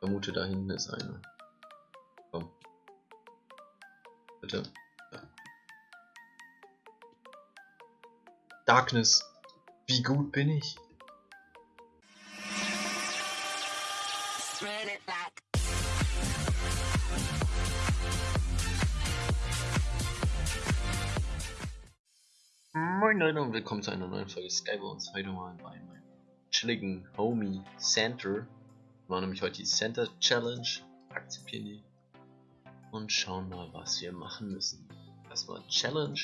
vermute, da hinten ist eine. Komm. Bitte. Ja. Darkness. Wie gut bin ich? Moin Leute und willkommen zu einer neuen Folge Skybones. Heute mal bei meinem chilligen Homie Center. Machen nämlich heute die Center Challenge. Akzeptieren die. Und schauen mal, was wir machen müssen. Erstmal Challenge.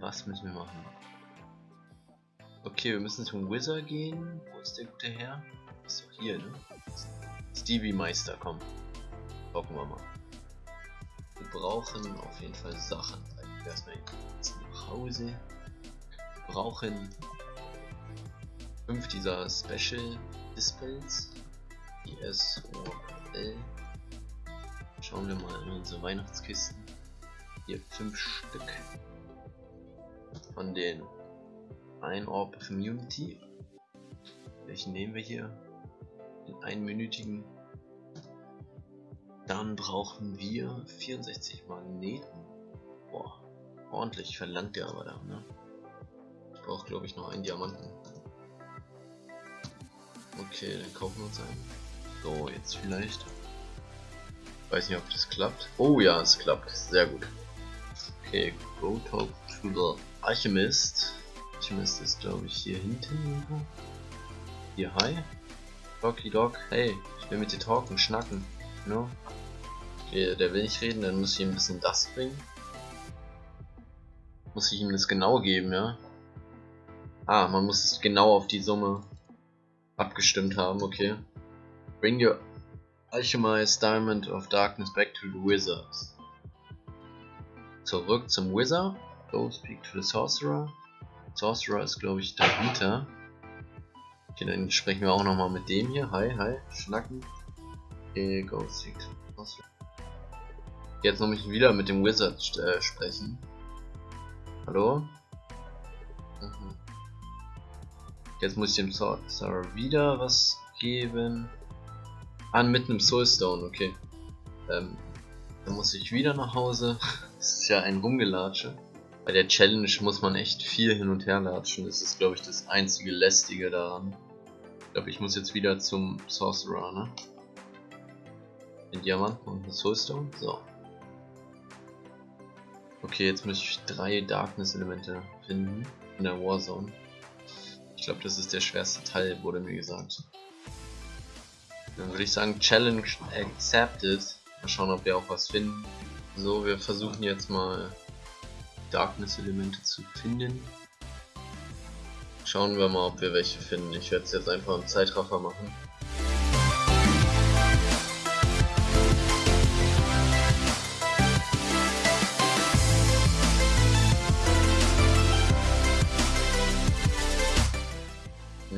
Was müssen wir machen? Okay, wir müssen zum Wizard gehen. Wo ist der gute Herr? Ist doch hier, ne? Stevie Meister, komm. Gucken wir mal. Wir brauchen auf jeden Fall Sachen. Erstmal jetzt nach Hause. Wir brauchen fünf dieser Special Displays. ISOL. Schauen wir mal in unsere Weihnachtskisten. Hier fünf Stück von den ein Orb of Immunity. Welchen nehmen wir hier? Den einminütigen. Dann brauchen wir 64 Magneten. Boah, ordentlich verlangt der aber da, ne? Ich brauche glaube ich noch einen Diamanten. Okay, dann kaufen wir uns einen. So, jetzt vielleicht. Weiß nicht, ob das klappt. Oh ja, es klappt. Sehr gut. Okay, go talk to the Alchemist. Alchemist ist glaube ich hier hinten irgendwo. Hier, hi. Docky Dog, hey, ich will mit dir talken, schnacken. No? Okay, der will nicht reden, dann muss ich ihm ein bisschen das bringen. Muss ich ihm das genau geben, ja? Ah, man muss genau auf die Summe abgestimmt haben, okay. Bring your Alchemized Diamond of Darkness back to the Wizards. Zurück zum Wizard. Go speak to the Sorcerer. Sorcerer ist glaube ich dahinter. Okay, dann sprechen wir auch nochmal mit dem hier. Hi, hi, schnacken. Okay, go speak to the Sorcerer. Jetzt noch mich wieder mit dem Wizard äh, sprechen. Hallo? Mhm. Jetzt muss ich dem Sorcerer wieder was geben. Ah, mit einem Soulstone, okay. Ähm, dann muss ich wieder nach Hause. Das ist ja ein Rumgelatsche. Bei der Challenge muss man echt viel hin und her latschen. Das ist, glaube ich, das einzige Lästige daran. Ich glaube, ich muss jetzt wieder zum Sorcerer, ne? Den Diamanten und den Soulstone. So. Okay, jetzt muss ich drei Darkness-Elemente finden in der Warzone. Ich glaube, das ist der schwerste Teil, wurde mir gesagt. Dann würde ich sagen, Challenge accepted. Mal schauen, ob wir auch was finden. So, wir versuchen jetzt mal Darkness-Elemente zu finden. Schauen wir mal, ob wir welche finden. Ich werde es jetzt einfach im Zeitraffer machen.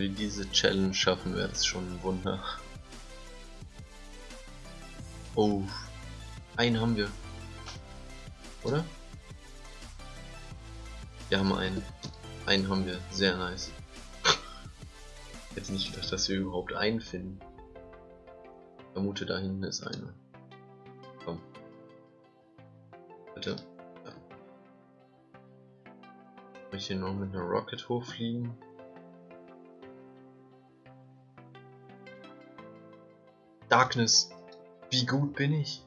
Wir diese Challenge schaffen, wäre es schon ein Wunder. Oh, einen haben wir. Oder? Wir haben einen. Einen haben wir. Sehr nice. Jetzt nicht gedacht, dass wir überhaupt einen finden. Vermute, da hinten ist einer. Komm. Bitte. Ja. Ich hier noch mit einer Rocket hochfliegen? Darkness. Wie gut bin ich?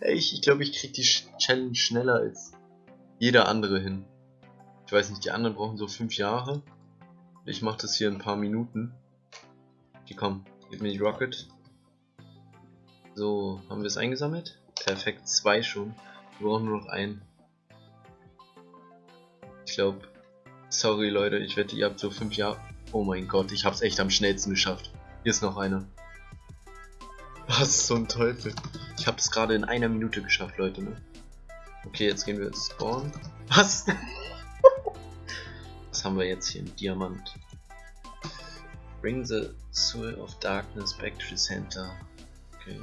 Ich, ich glaube, ich krieg die Challenge schneller als jeder andere hin. Ich weiß nicht, die anderen brauchen so 5 Jahre. Ich mache das hier in ein paar Minuten. Okay, komm, gib mir die Rocket. So, haben wir es eingesammelt? Perfekt, zwei schon. Wir brauchen nur noch einen. Ich glaube, sorry Leute, ich wette, ihr habt so 5 Jahre. Oh mein Gott, ich hab's echt am schnellsten geschafft. Hier ist noch einer. Was zum Teufel? Ich habe es gerade in einer Minute geschafft, Leute, ne? Okay, jetzt gehen wir ins Spawn. Was? Was haben wir jetzt hier? Ein Diamant. Bring the Soul of Darkness back to the center. Okay.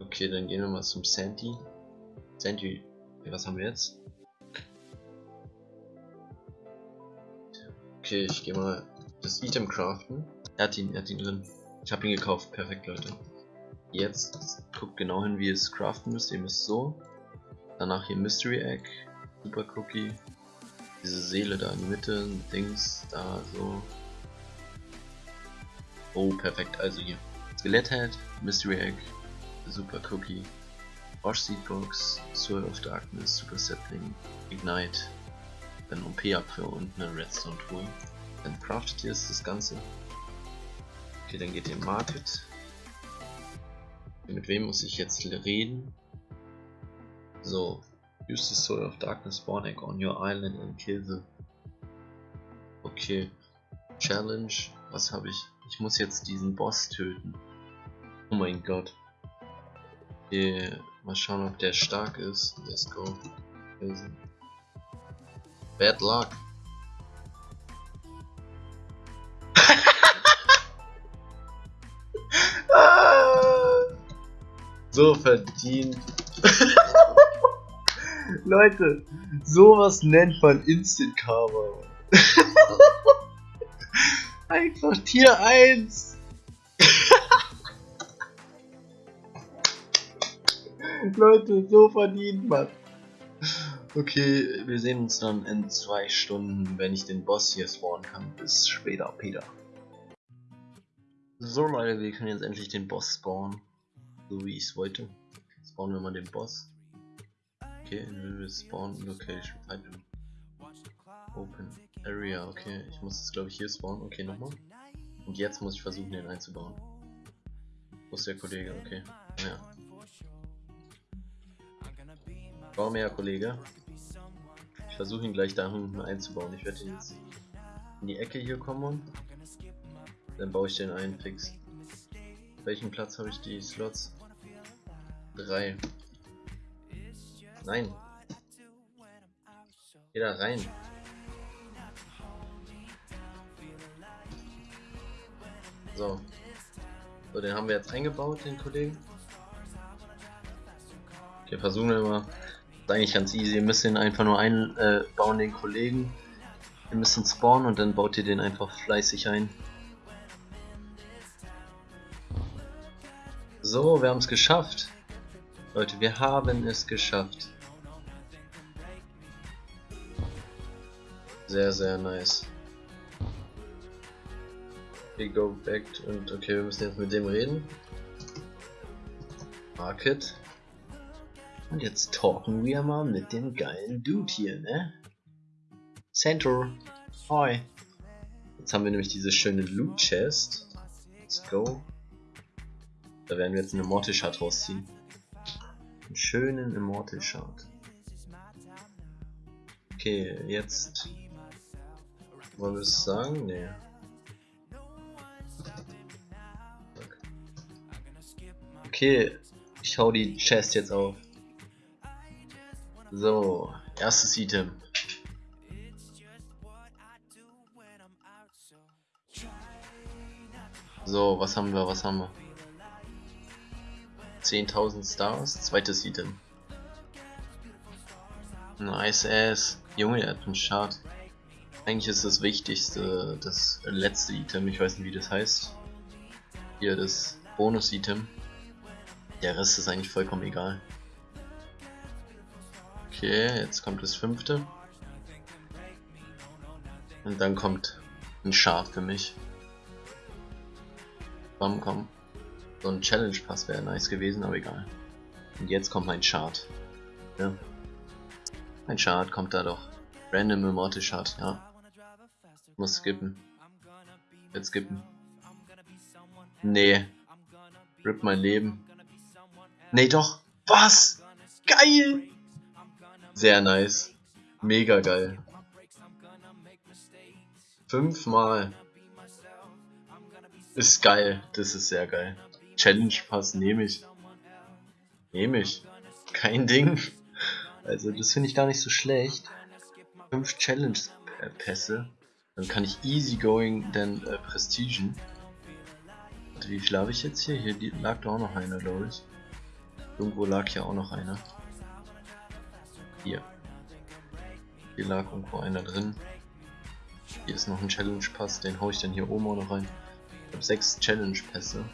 Okay, dann gehen wir mal zum Sandy. Sandy, was haben wir jetzt? Okay, ich gehe mal das Item craften. Er hat ihn, er hat ihn drin. Ich habe ihn gekauft. Perfekt, Leute. Jetzt guckt genau hin, wie ihr es craften müsst. Ihr müsst so. Danach hier Mystery Egg, Super Cookie. Diese Seele da in die Mitte, Dings, da so. Oh, perfekt. Also hier. Skeletthead, Mystery Egg, Super Cookie, Wash Seed Box, Sword of Darkness, Super Sapling, Ignite, dann OP-Apfel und eine Redstone Tool. Dann craftet ihr das Ganze. Okay, dann geht ihr in Market. Mit wem muss ich jetzt reden? So. Use the Soul of Darkness Spawn Egg on your island and kill the... Okay. Challenge. Was habe ich? Ich muss jetzt diesen Boss töten. Oh mein Gott. Okay, mal schauen, ob der stark ist. Let's go. Bad luck. so verdient. Leute, sowas nennt man Instant Karma. Einfach Tier 1. Leute, so verdient man. Okay, wir sehen uns dann in zwei Stunden, wenn ich den Boss hier spawnen kann. Bis später, Peter. So Leute, wir können jetzt endlich den Boss spawnen. So wie ich es wollte. Spawnen wir mal den Boss. Okay, individual spawn location. Open area, okay. Ich muss es glaube ich hier spawnen. Okay, nochmal. Und jetzt muss ich versuchen den einzubauen. Wo ist der Kollege? Okay. Ja. Bau mehr Kollege. Versuche ihn gleich da hinten einzubauen. Ich werde jetzt in die Ecke hier kommen. Dann baue ich den ein fix. Welchen Platz habe ich die Slots? Drei. Nein. Geh da rein. So. So, den haben wir jetzt eingebaut, den Kollegen. Okay, versuchen wir mal eigentlich ganz easy. Ihr müsst den einfach nur einbauen, äh, den Kollegen. Ihr müsst ihn spawnen und dann baut ihr den einfach fleißig ein. So, wir haben es geschafft. Leute, wir haben es geschafft. Sehr, sehr nice. We go back und okay, wir müssen jetzt mit dem reden. Market. Und jetzt talken wir mal mit dem geilen Dude hier, ne? Center. Hi. Jetzt haben wir nämlich diese schöne Loot Chest. Let's go. Da werden wir jetzt einen Immortal Shard rausziehen. Einen schönen Immortal Shard. Okay, jetzt. Wollen wir es sagen? Nee. Okay, ich hau die Chest jetzt auf. So, erstes Item. So, was haben wir, was haben wir? 10.000 Stars, zweites Item. Nice ass. Junge, er hat einen Chart. Eigentlich ist das wichtigste das letzte Item, ich weiß nicht wie das heißt. Hier das Bonus-Item. Der Rest ist eigentlich vollkommen egal. Okay, jetzt kommt das fünfte. Und dann kommt ein Schaf für mich. Komm, komm. So ein Challenge Pass wäre nice gewesen, aber egal. Und jetzt kommt mein Chart. Ja. Mein Chart kommt da doch. Random Immortal Chart, ja. Muss skippen. Jetzt skippen. Nee. Rip mein Leben. Nee, doch. Was? Geil! Sehr nice. Mega geil. Fünfmal. Ist geil. Das ist sehr geil. Challenge Pass nehme ich. Nehme ich. Kein Ding. Also das finde ich gar nicht so schlecht. Fünf Challenge Pässe. Dann kann ich easygoing dann äh, prestigen. Wie viel habe ich jetzt hier? Hier lag da auch noch einer, glaube ich. Irgendwo lag hier auch noch einer. Hier. Hier lag irgendwo einer drin. Hier ist noch ein Challenge Pass, den hau ich dann hier oben auch noch rein. Ich habe sechs Challenge Pässe.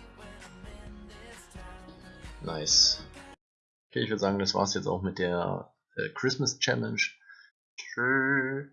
Nice. Okay, ich würde sagen, das war's jetzt auch mit der äh, Christmas Challenge. Tschüss.